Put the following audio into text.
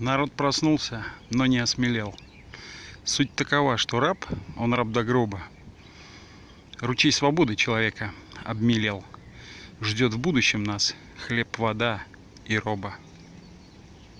Народ проснулся, но не осмелел. Суть такова, что раб, он раб до гроба. Ручей свободы человека обмелел. Ждет в будущем нас хлеб, вода и роба.